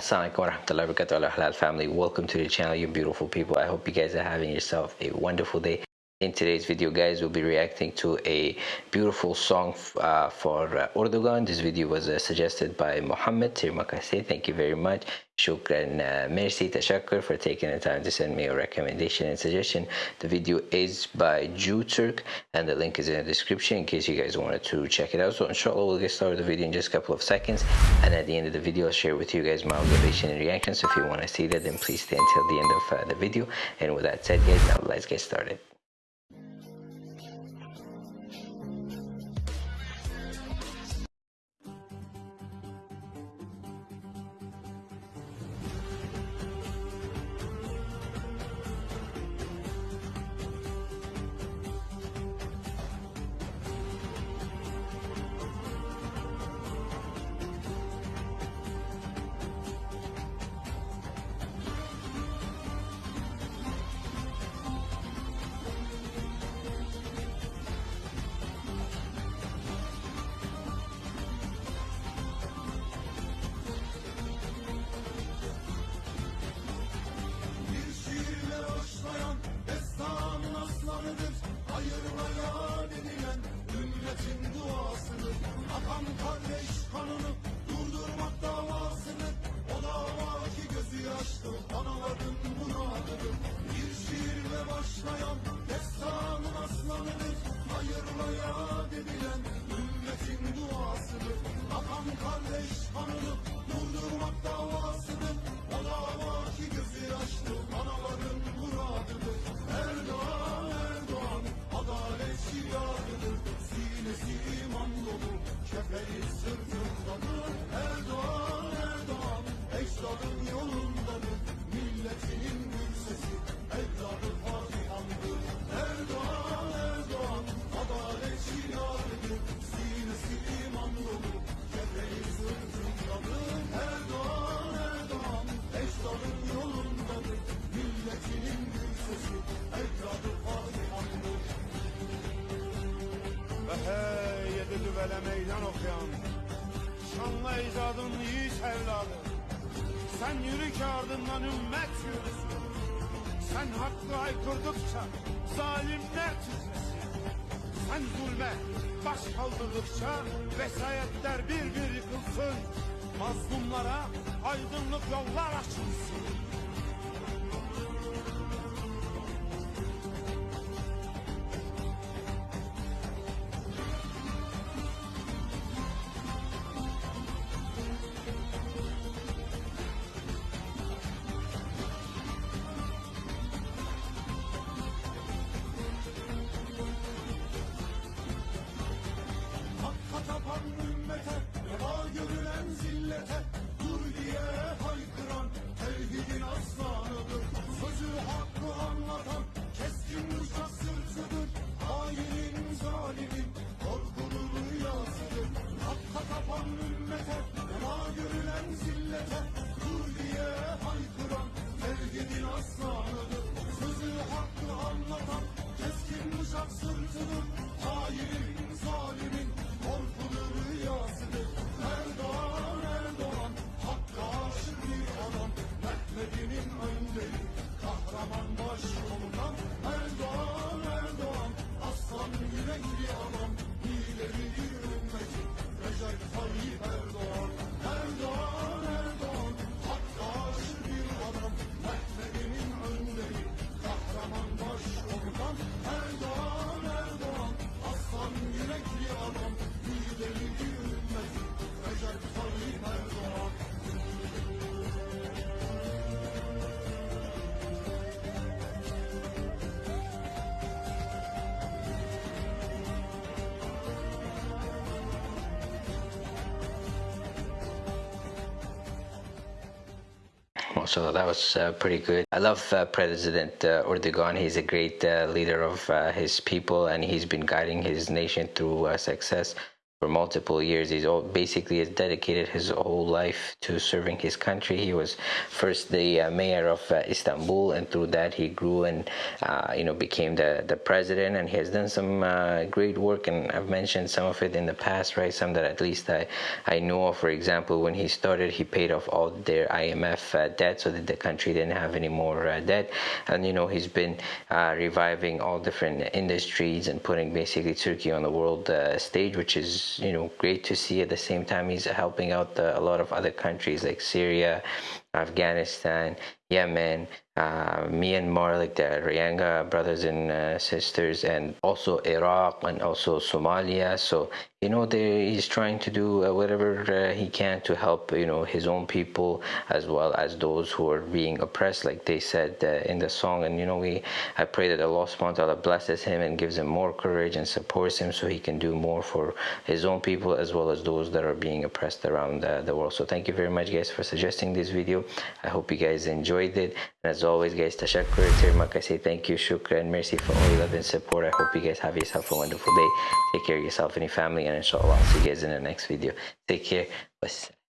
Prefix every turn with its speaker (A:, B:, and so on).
A: Assalamualaikum warahmatullahi wabarakatuh. Halal family welcome to the channel you beautiful people. I hope you guys are having yourself a wonderful day in today's video guys we'll be reacting to a beautiful song uh, for uh, Erdogan. This video was uh, suggested by Mohammed Tirmakase thank you very much. Shukran uh, merci tashakkur for taking the time to send me a recommendation and suggestion. The video is by Jew Turk and the link is in the description in case you guys wanted to check it out. So inshallah we'll get started with the video in just a couple of seconds. And at the end of the video I'll share with you guys my observation and reaction so if you want to see that then please stay until the end of uh, the video. And with that said guys now let's get started
B: Müslüman kardeş? Kanını durdurmak davasını. O dava ki gözü yaşlı. Analadım bunu adını Bir şiirle başlayan Böyle meydan okuyan Şanlı icadın yiğit evladı. Sen yürü ki ardından ümmet yürüsün. Sen hakkı aykırdıkça zalimler titresin. Sen zulme baş kaldırdıkça vesayetler bir bir yıkılsın. Mazlumlara aydınlık yollar açılsın Medinin öndeyi Kahraman baş komutan Erdoğan Erdoğan. Aslan yürekli adam Lideri ümmeti Recep Tayyip Erdoğan.
A: So that was uh, pretty good. I love uh, President uh, Erdogan. He's a great uh, leader of uh, his people and he's been guiding his nation through uh, success for multiple years. He's all, basically has dedicated his whole life to serving his country. He was first the uh, mayor of uh, Istanbul, and through that he grew and uh, you know became the the president. And he has done some uh, great work, and I've mentioned some of it in the past, right? Some that at least I I know of. For example, when he started, he paid off all their IMF uh, debt so that the country didn't have any more uh, debt. And you know he's been reviving all different industries and putting basically Turkey on the world stage, which is you know great to see. At the same time, he's helping out the, a lot of other countries like Syria, Afghanistan, Yemen, uh, Myanmar, like the Rohingya brothers and uh, sisters, and also Iraq and also Somalia. So you know, he's trying to do uh, whatever uh, he can to help you know his own people as well as those who are being oppressed, like they said uh, in the song. And you know, we I pray that Allah Subhanahu wa Taala blesses him and gives him more courage and supports him so he can do more for his own people as well as those that are being oppressed around the world. So thank you very much, guys, for suggesting this video. I hope you guys enjoyed it. And as always, guys, tashakkur, termak, I say thank you, shukran, mercy for all your love and support. I hope you guys have yourself a wonderful day. Take care of yourself and your family, and inshallah, I'll see you guys in the next video. Take care. Wassalam.